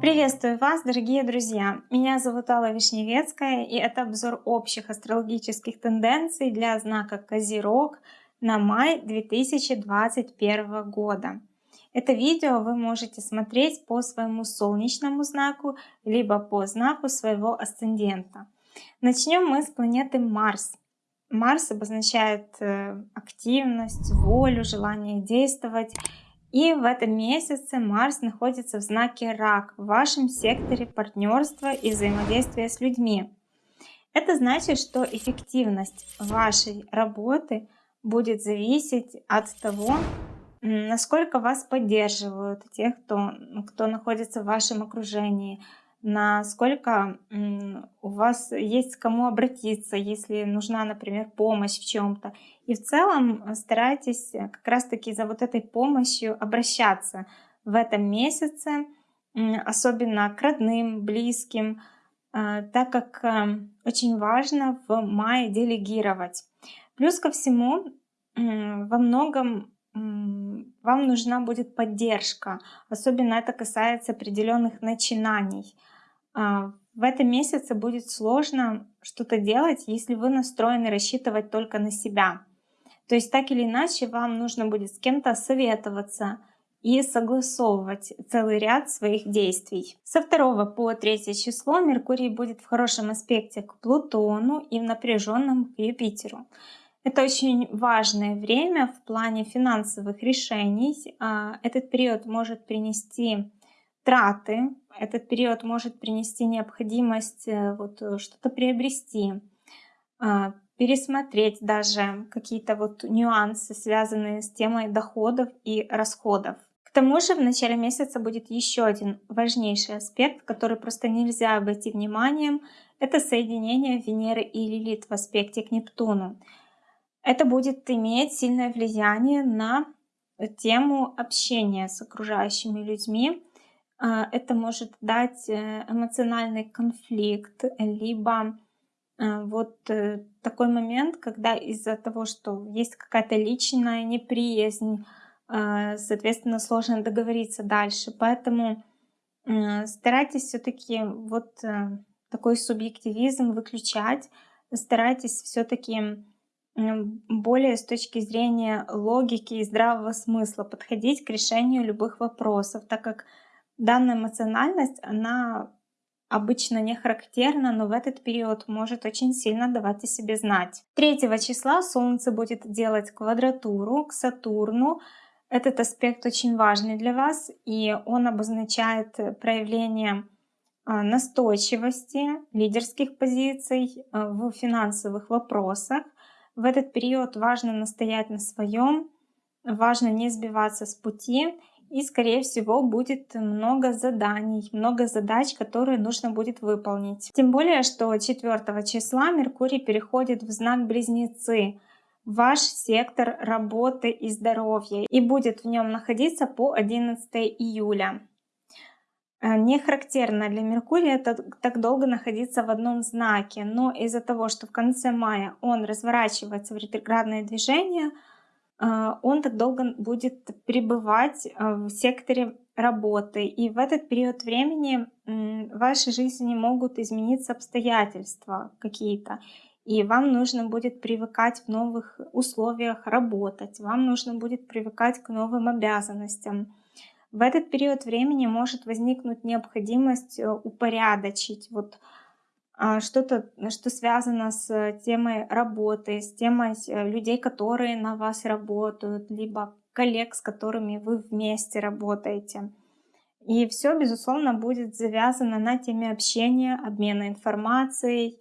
Приветствую вас, дорогие друзья! Меня зовут Алла Вишневецкая, и это обзор общих астрологических тенденций для знака Козерог на май 2021 года. Это видео вы можете смотреть по своему солнечному знаку, либо по знаку своего асцендента. Начнем мы с планеты Марс. Марс обозначает э, активность, волю, желание действовать. И в этом месяце Марс находится в знаке Рак, в вашем секторе партнерства и взаимодействия с людьми. Это значит, что эффективность вашей работы будет зависеть от того, насколько вас поддерживают те, кто, кто находится в вашем окружении, насколько у вас есть к кому обратиться, если нужна, например, помощь в чем-то. И в целом э, старайтесь э, как раз-таки за вот этой помощью обращаться в этом месяце, особенно к родным, близким, э, так как очень важно в мае делегировать. Плюс ко всему, во многом вам нужна будет поддержка. Особенно это касается определенных начинаний. А, в этом месяце будет сложно что-то делать, если вы настроены рассчитывать только на себя. То есть так или иначе вам нужно будет с кем-то советоваться и согласовывать целый ряд своих действий. Со 2 по 3 число Меркурий будет в хорошем аспекте к Плутону и в напряженном к Юпитеру. Это очень важное время в плане финансовых решений. А, этот период может принести траты, этот период может принести необходимость э, вот э, что-то приобрести, а, пересмотреть даже какие-то вот нюансы, связанные с темой доходов и расходов. К тому же в начале месяца будет еще один важнейший аспект, который просто нельзя обойти вниманием. Это соединение Венеры и Лилит в аспекте к Нептуну. Это будет иметь сильное влияние на тему общения с окружающими людьми, это может дать э, эмоциональный конфликт, либо э, вот э, такой момент, когда из-за того, что есть какая-то личная неприязнь, соответственно, сложно договориться дальше. Поэтому старайтесь все-таки вот такой субъективизм выключать, старайтесь все-таки более с точки зрения логики и здравого смысла подходить к решению любых вопросов, так как Данная эмоциональность, она обычно не характерна, но в этот период может очень сильно давать о себе знать. 3 числа Солнце будет делать квадратуру к Сатурну. Этот аспект очень важный для вас, и он обозначает проявление а, настойчивости, лидерских позиций а, в финансовых вопросах. В этот период важно настоять на своем, важно не сбиваться с пути и, скорее всего, будет много заданий, много задач, которые нужно будет выполнить. Тем более, что 4 числа Меркурий переходит в знак Близнецы, ваш сектор работы и здоровья, и будет в нем находиться по 11 июля. Э, не характерно для Меркурия так долго находиться в одном знаке, но из-за того, что в конце мая он разворачивается в ретроградное движение, он так долго будет пребывать а, в секторе работы. И в этот период времени в вашей жизни могут измениться обстоятельства какие-то. И вам нужно будет привыкать в новых условиях работать, вам нужно будет привыкать к новым обязанностям. В этот период времени может возникнуть необходимость э, упорядочить вот а, что-то, что связано с темой работы, с темой э, людей, которые на вас работают, либо коллег, с которыми вы вместе работаете. И все, безусловно, будет завязано на теме общения, обмена информацией.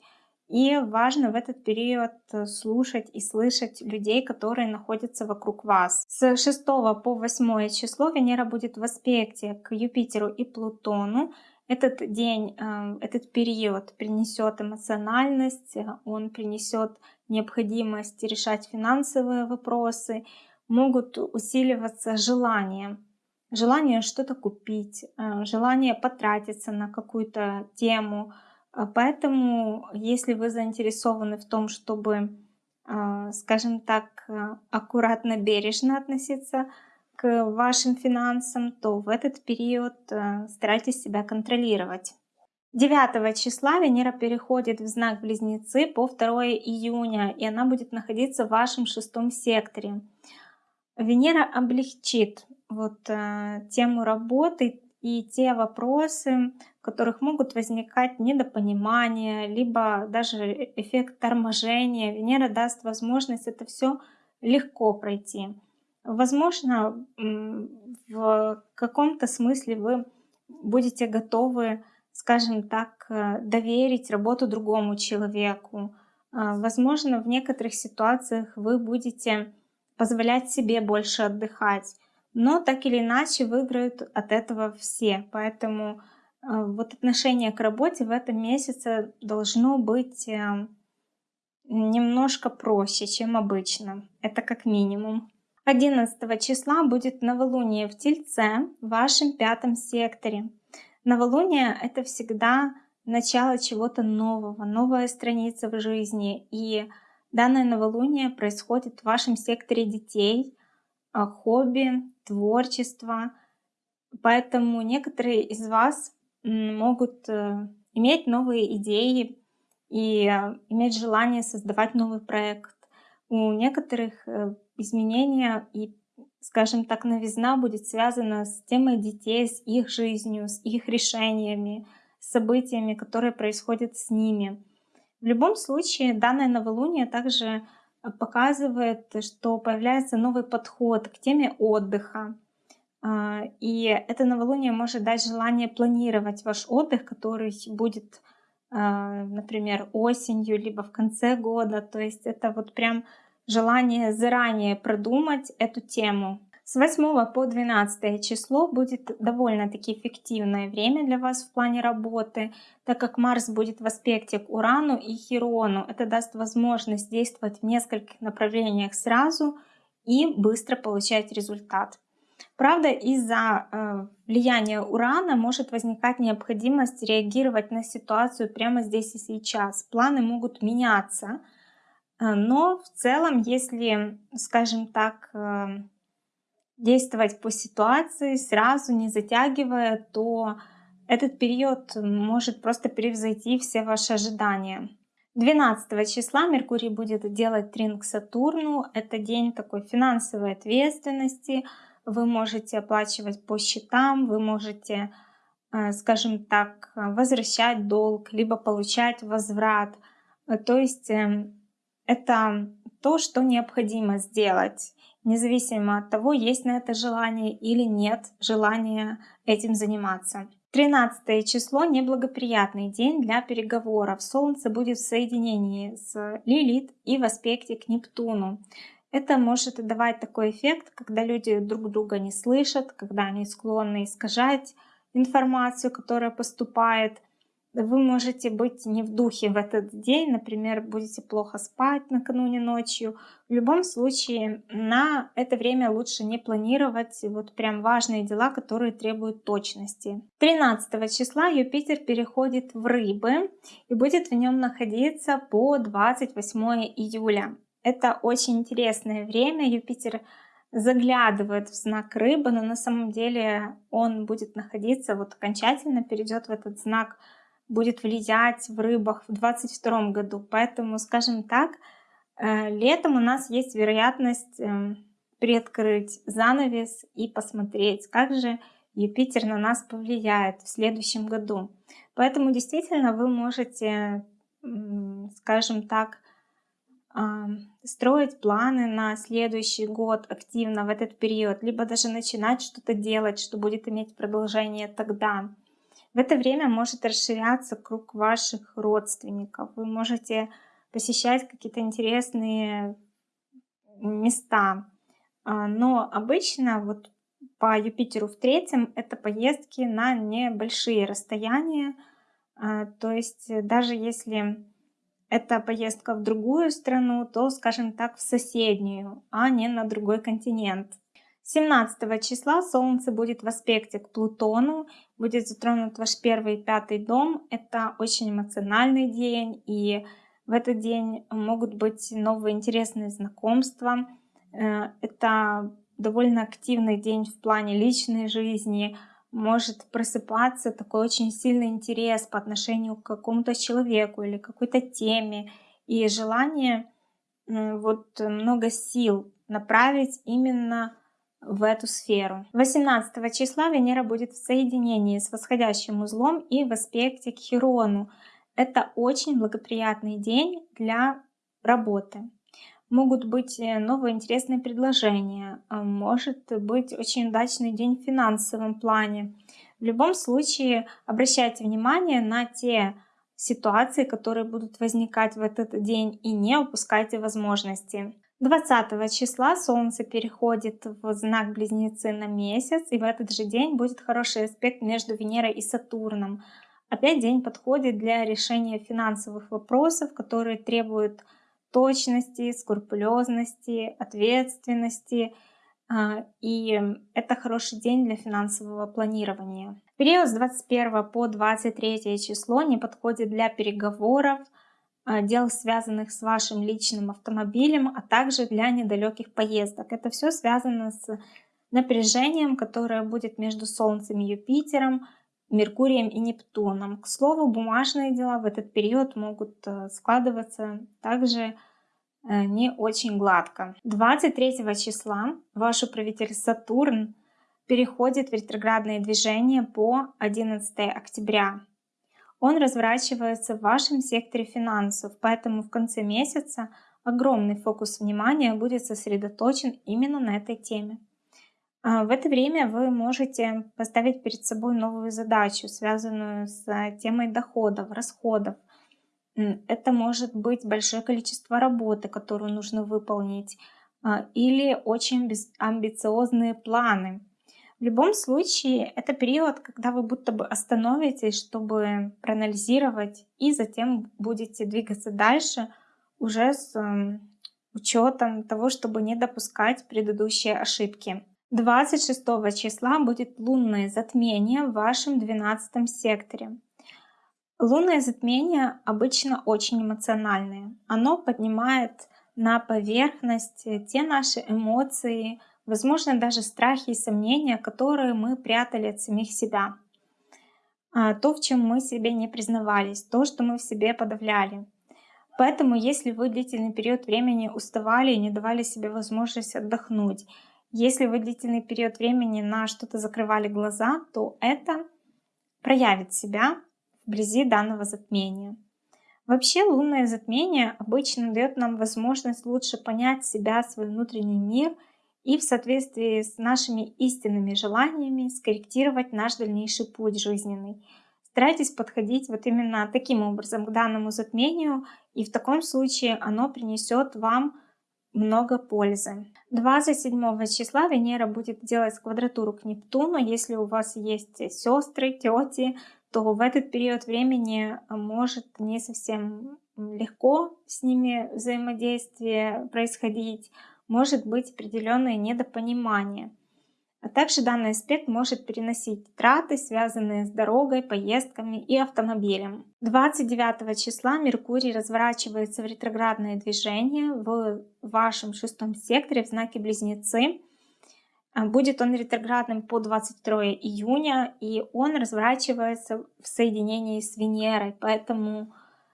И важно в этот период э, слушать и слышать людей, которые находятся вокруг вас. С 6 по 8 число Венера будет в аспекте к Юпитеру и Плутону. Этот день, э, этот период принесет эмоциональность, э, он принесет необходимость решать финансовые вопросы, могут усиливаться желания. Желание что-то купить, э, желание потратиться на какую-то тему. Поэтому, если вы заинтересованы в том, чтобы скажем так, э, аккуратно, бережно относиться вашим финансам, то в этот период э, старайтесь себя контролировать. 9 числа Венера переходит в знак Близнецы по 2 июня, и она будет находиться в вашем шестом секторе. Венера облегчит вот э, тему работы и те вопросы, в которых могут возникать недопонимания, либо даже эффект торможения. Венера даст возможность это все легко пройти. Возможно, в каком-то смысле вы будете готовы скажем так, э, доверить работу другому человеку. А, возможно, в некоторых ситуациях вы будете позволять себе больше отдыхать. Но так или иначе выиграют от этого все. Поэтому э, вот отношение к работе в этом месяце должно быть э, немножко проще, чем обычно. Это как минимум. 11 числа будет новолуние в Тельце в вашем пятом секторе. Новолуние — это всегда начало чего-то нового, новая страница в жизни. И данное новолуние происходит в вашем секторе детей, а, хобби, творчество. Поэтому некоторые из вас могут э, иметь новые идеи и э, иметь желание создавать новый проект. У некоторых э, изменения и скажем так, новизна будет связана с темой детей, с их жизнью, с их решениями, событиями, которые происходят с ними. В любом случае, данное новолуние также показывает, что появляется новый подход к теме отдыха. А, и это новолуние может дать желание планировать ваш отдых, который будет, а, например, осенью, либо в конце года. То есть это вот прям желание заранее продумать эту тему. С 8 по 12 число будет довольно-таки эффективное время для вас в плане работы, так как Марс будет в аспекте к Урану и Хирону. Это даст возможность действовать в нескольких направлениях сразу и быстро получать результат. Правда, из-за э, влияния Урана может возникать необходимость реагировать на ситуацию прямо здесь и сейчас. Планы могут меняться, но в целом, если, скажем так, э, действовать по ситуации, сразу не затягивая, то этот период может просто превзойти все ваши ожидания. 12 числа Меркурий будет делать трин к Сатурну. Это день такой финансовой ответственности. Вы можете оплачивать по счетам, вы можете, э, скажем так, возвращать долг, либо получать возврат. То есть эм, это то, что необходимо сделать, независимо от того, есть на это желание или нет желания этим заниматься. 13 число — неблагоприятный день для переговоров. Солнце будет в соединении с Лилит и в аспекте к Нептуну. Это может давать такой эффект, когда люди друг друга не слышат, когда они склонны искажать информацию, которая поступает — вы можете быть не в духе в этот день, например, будете плохо спать накануне ночью. В любом случае, на это время лучше не планировать вот прям важные дела, которые требуют точности. 13 числа Юпитер переходит в Рыбы и будет в нем находиться по 28 июля. Это очень интересное время. Юпитер заглядывает в знак рыбы, но на самом деле он будет находиться, вот окончательно перейдет в этот знак будет влиять в рыбах в 2022 году. Поэтому, скажем так, э, летом у нас есть вероятность эм, приоткрыть занавес и посмотреть, как же Юпитер на нас повлияет в следующем году. Поэтому действительно вы можете, скажем так, строить планы на следующий год активно в этот период, либо даже начинать что-то делать, что будет иметь продолжение тогда. В это время может расширяться круг ваших родственников. Вы можете посещать какие-то интересные места. А, но обычно вот по Юпитеру в третьем это поездки на небольшие расстояния. А, то есть даже если это поездка в другую страну, то, скажем так, в соседнюю, а не на другой континент. 17 числа Солнце будет в аспекте к Плутону, будет затронут ваш первый и пятый дом. Это очень эмоциональный день, и В этот день могут быть новые интересные знакомства. Э, это довольно активный день в плане личной жизни. Может просыпаться такой очень сильный интерес по отношению к какому-то человеку или какой-то теме. И желание вот много сил направить именно в эту сферу. 18 числа Венера будет в соединении с восходящим узлом и в аспекте к Хирону. Это очень благоприятный день для работы. Могут быть э, новые интересные предложения, а может быть очень удачный день в финансовом плане. В любом случае обращайте внимание на те ситуации, которые будут возникать в этот день и не упускайте возможности. 20 числа Солнце переходит в знак Близнецы на месяц, и в этот же день будет хороший аспект между Венерой и Сатурном. Опять день подходит для решения финансовых вопросов, которые требуют точности, скрупулезности, ответственности. А, и это хороший день для финансового планирования. Период с 21 по 23 число не подходит для переговоров, дел, связанных с вашим личным автомобилем, а также для недалеких поездок. Это все связано с напряжением, которое будет между Солнцем и Юпитером, Меркурием и Нептуном. К слову, бумажные дела в этот период могут э, складываться также э, не очень гладко. 23 числа ваш управитель Сатурн переходит в ретроградное движение по 11 октября он разворачивается в вашем секторе финансов, поэтому в конце месяца огромный фокус внимания будет сосредоточен именно на этой теме. А, в это время вы можете поставить перед собой новую задачу, связанную с темой доходов, расходов. Это может быть большое количество работы, которую нужно выполнить, а, или очень амбициозные планы, в любом случае, это период, когда вы будто бы остановитесь, чтобы проанализировать, и затем будете двигаться дальше уже с эм, учетом того, чтобы не допускать предыдущие ошибки. 26 числа будет лунное затмение в вашем 12 секторе. Лунное затмение обычно очень эмоциональное. Оно поднимает на поверхность те наши эмоции, возможно, даже страхи и сомнения, которые мы прятали от самих себя. А, то, в чем мы себе не признавались, то, что мы в себе подавляли. Поэтому, если вы длительный период времени уставали и не давали себе возможность отдохнуть, если вы длительный период времени на что-то закрывали глаза, то это проявит себя вблизи данного затмения. Вообще лунное затмение обычно дает нам возможность лучше понять себя, свой внутренний мир – и в соответствии с нашими истинными желаниями скорректировать наш дальнейший путь жизненный. Старайтесь подходить вот именно таким образом к данному затмению, и в таком случае оно принесет вам много пользы. 27 числа Венера будет делать квадратуру к Нептуну. Если у вас есть сестры, тети, то в этот период времени может не совсем легко с ними взаимодействие происходить может быть определенное недопонимание. А также данный аспект может переносить траты, связанные с дорогой, поездками и автомобилем. 29 числа Меркурий разворачивается в ретроградное движение в вашем шестом секторе в знаке Близнецы. А, будет он ретроградным по 22 июня, и он разворачивается в соединении с Венерой. Поэтому,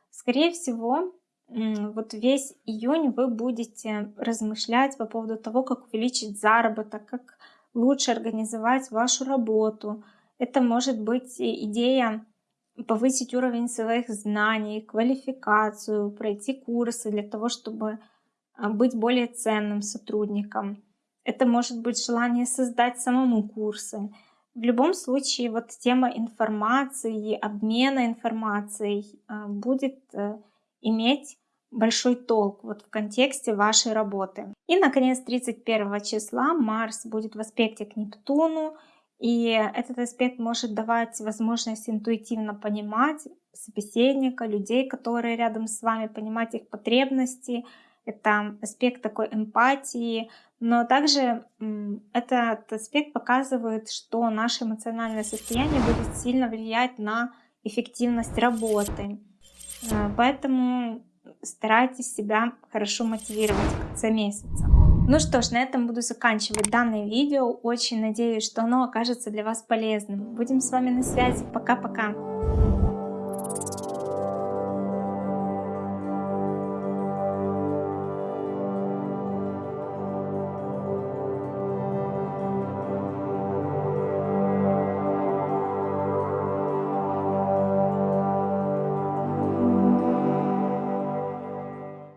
скорее всего, вот весь июнь вы будете размышлять по поводу того, как увеличить заработок, как лучше организовать вашу работу. Это может быть идея повысить уровень своих знаний, квалификацию, пройти курсы для того, чтобы а, быть более ценным сотрудником. Это может быть желание создать самому курсы. В любом случае, вот тема информации, обмена информацией а, будет э, иметь большой толк вот в контексте вашей работы. И, наконец, 31 числа Марс будет в аспекте к Нептуну, и этот аспект может давать возможность интуитивно понимать собеседника, людей, которые рядом с вами, понимать их потребности. Это аспект такой эмпатии, но также этот аспект показывает, что наше эмоциональное состояние будет сильно влиять на эффективность работы. Э, поэтому старайтесь себя хорошо мотивировать в конце месяца. Ну что ж, на этом буду заканчивать данное видео. Очень надеюсь, что оно окажется для вас полезным. Будем с вами на связи. Пока-пока.